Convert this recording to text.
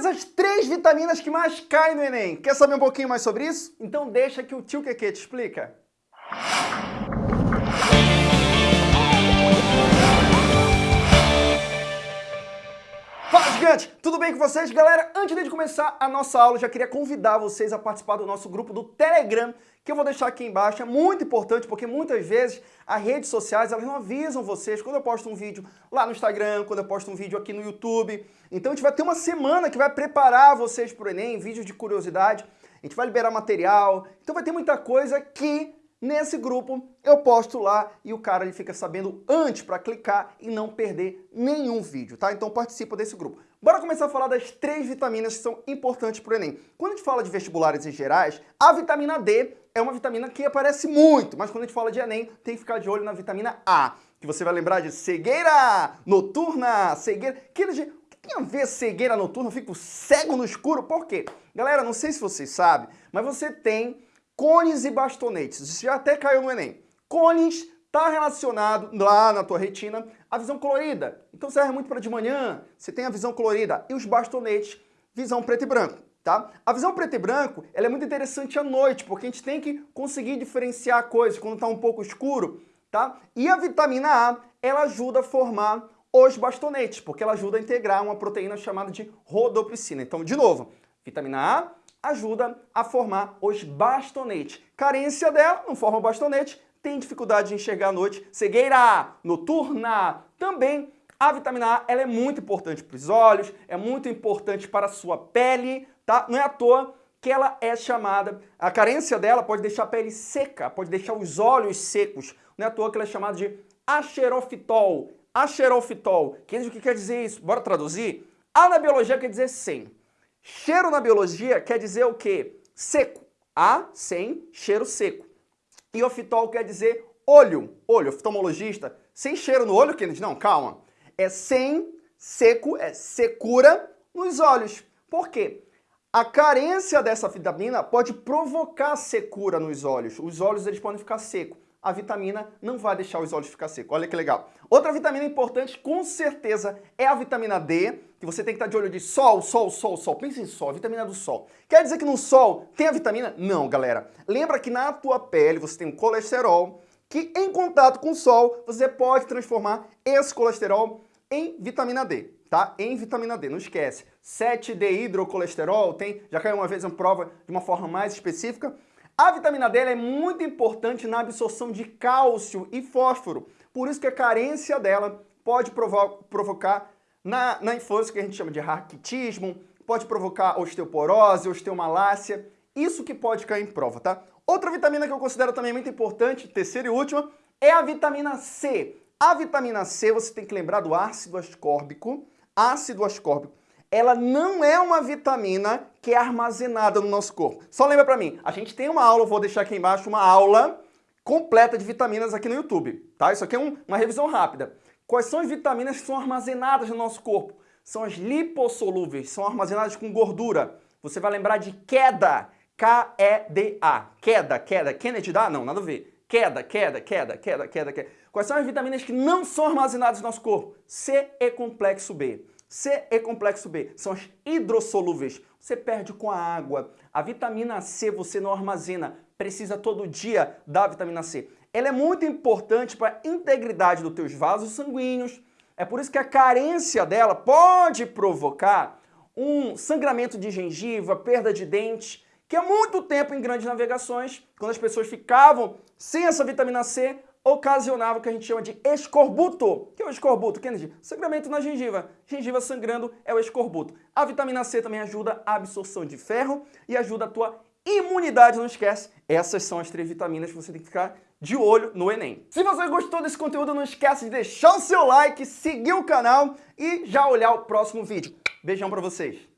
Quais as três vitaminas que mais caem no Enem? Quer saber um pouquinho mais sobre isso? Então deixa que o tio Keke te explica. Gigante! Tudo bem com vocês? Galera, antes de começar a nossa aula, já queria convidar vocês a participar do nosso grupo do Telegram, que eu vou deixar aqui embaixo. É muito importante, porque muitas vezes as redes sociais elas não avisam vocês quando eu posto um vídeo lá no Instagram, quando eu posto um vídeo aqui no YouTube. Então a gente vai ter uma semana que vai preparar vocês para o Enem, vídeos de curiosidade. A gente vai liberar material, então vai ter muita coisa que Nesse grupo eu posto lá e o cara ele fica sabendo antes para clicar e não perder nenhum vídeo, tá? Então participa desse grupo. Bora começar a falar das três vitaminas que são importantes para o Enem. Quando a gente fala de vestibulares em gerais, a vitamina D é uma vitamina que aparece muito, mas quando a gente fala de Enem, tem que ficar de olho na vitamina A, que você vai lembrar de cegueira noturna, cegueira... Que, tem a ver cegueira noturna? Eu fico cego no escuro, por quê? Galera, não sei se vocês sabem, mas você tem cones e bastonetes. Isso já até caiu no Enem. Cones está relacionado lá na tua retina à visão colorida. Então serve muito para de manhã, você tem a visão colorida. E os bastonetes, visão preto e branco. Tá? A visão preto e branco ela é muito interessante à noite, porque a gente tem que conseguir diferenciar coisas quando está um pouco escuro. Tá? E a vitamina A, ela ajuda a formar os bastonetes, porque ela ajuda a integrar uma proteína chamada de rodopsina. Então, de novo, vitamina A ajuda a formar os bastonetes. Carência dela, não forma bastonete, tem dificuldade de enxergar à noite, cegueira noturna. Também a vitamina A ela é muito importante para os olhos, é muito importante para a sua pele, tá? Não é à toa que ela é chamada, a carência dela pode deixar a pele seca, pode deixar os olhos secos. Não é à toa que ela é chamada de axerofitol. Axerofitol. O que quer dizer isso? Bora traduzir? A na biologia quer dizer 100. Cheiro na biologia quer dizer o quê? Seco. A, sem, cheiro seco. E ofitol quer dizer olho. Olho, oftalmologista. Sem cheiro no olho, Kennedy? Não, calma. É sem, seco, é secura nos olhos. Por quê? A carência dessa vitamina pode provocar secura nos olhos. Os olhos eles podem ficar secos a vitamina não vai deixar os olhos ficar secos. Olha que legal. Outra vitamina importante, com certeza, é a vitamina D, que você tem que estar de olho de sol, sol, sol, sol. Pensa em sol, vitamina do sol. Quer dizer que no sol tem a vitamina? Não, galera. Lembra que na tua pele você tem um colesterol, que em contato com o sol, você pode transformar esse colesterol em vitamina D, tá? Em vitamina D, não esquece. 7-D-hidrocolesterol, tem, já caiu uma vez em prova de uma forma mais específica, a vitamina D é muito importante na absorção de cálcio e fósforo, por isso que a carência dela pode provo provocar na, na infância, que a gente chama de raquitismo, pode provocar osteoporose, osteomalácia, isso que pode cair em prova, tá? Outra vitamina que eu considero também muito importante, terceira e última, é a vitamina C. A vitamina C, você tem que lembrar do ácido ascórbico, ácido ascórbico ela não é uma vitamina que é armazenada no nosso corpo. Só lembra para mim, a gente tem uma aula, vou deixar aqui embaixo, uma aula completa de vitaminas aqui no YouTube, tá? Isso aqui é um, uma revisão rápida. Quais são as vitaminas que são armazenadas no nosso corpo? São as lipossolúveis, são armazenadas com gordura. Você vai lembrar de queda, K-E-D-A, queda, queda, Kennedy dá? Não, nada a ver. Queda, queda, queda, queda, queda, queda. Quais são as vitaminas que não são armazenadas no nosso corpo? C e complexo B. C e complexo B são as hidrossolúveis. Você perde com a água. A vitamina C você não armazena, precisa todo dia da vitamina C. Ela é muito importante para a integridade dos teus vasos sanguíneos. É por isso que a carência dela pode provocar um sangramento de gengiva, perda de dente, que há muito tempo em grandes navegações, quando as pessoas ficavam sem essa vitamina C, ocasionava o que a gente chama de escorbuto. O que é o escorbuto, Kennedy? Sangramento na gengiva. Gengiva sangrando é o escorbuto. A vitamina C também ajuda a absorção de ferro e ajuda a tua imunidade, não esquece. Essas são as três vitaminas que você tem que ficar de olho no Enem. Se você gostou desse conteúdo, não esquece de deixar o seu like, seguir o canal e já olhar o próximo vídeo. Beijão pra vocês!